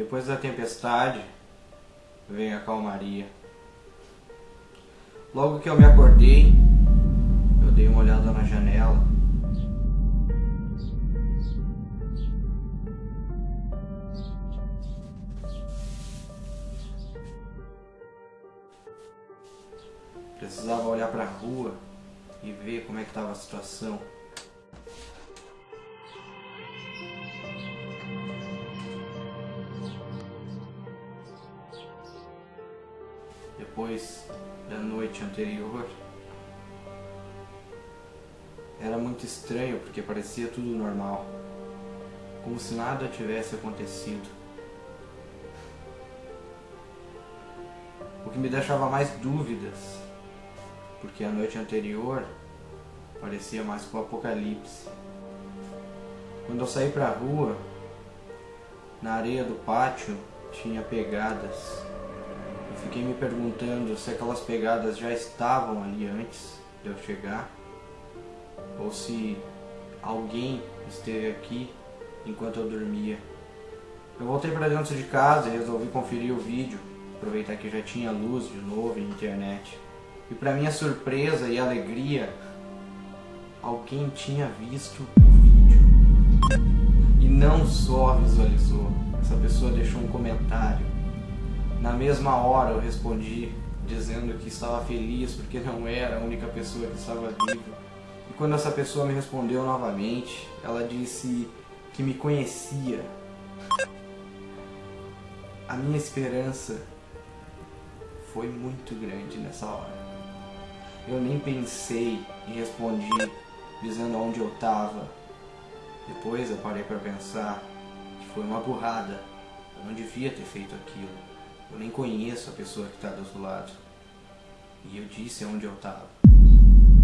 Depois da tempestade, vem a calmaria. Logo que eu me acordei, eu dei uma olhada na janela. Precisava olhar para a rua e ver como é que estava a situação. Depois da noite anterior, era muito estranho porque parecia tudo normal, como se nada tivesse acontecido. O que me deixava mais dúvidas porque a noite anterior parecia mais com o apocalipse. Quando eu saí para a rua, na areia do pátio tinha pegadas. Eu fiquei me perguntando se aquelas pegadas já estavam ali antes de eu chegar, ou se alguém esteve aqui enquanto eu dormia. Eu voltei para dentro de casa e resolvi conferir o vídeo, aproveitar que já tinha luz de novo e internet. E para minha surpresa e alegria, alguém tinha visto o vídeo. E não só visualizou, essa pessoa deixou um comentário. Na mesma hora eu respondi dizendo que estava feliz porque não era a única pessoa que estava viva. E quando essa pessoa me respondeu novamente, ela disse que me conhecia. A minha esperança foi muito grande nessa hora. Eu nem pensei e respondi dizendo onde eu estava. Depois eu parei para pensar que foi uma burrada. Eu não devia ter feito aquilo. Eu nem conheço a pessoa que está do outro lado. E eu disse onde eu estava.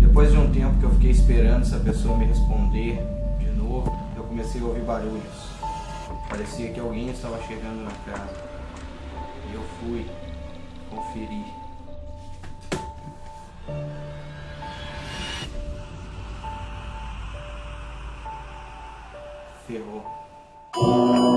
Depois de um tempo que eu fiquei esperando essa pessoa me responder de novo, eu comecei a ouvir barulhos. Parecia que alguém estava chegando na casa. E eu fui conferir. ferrou.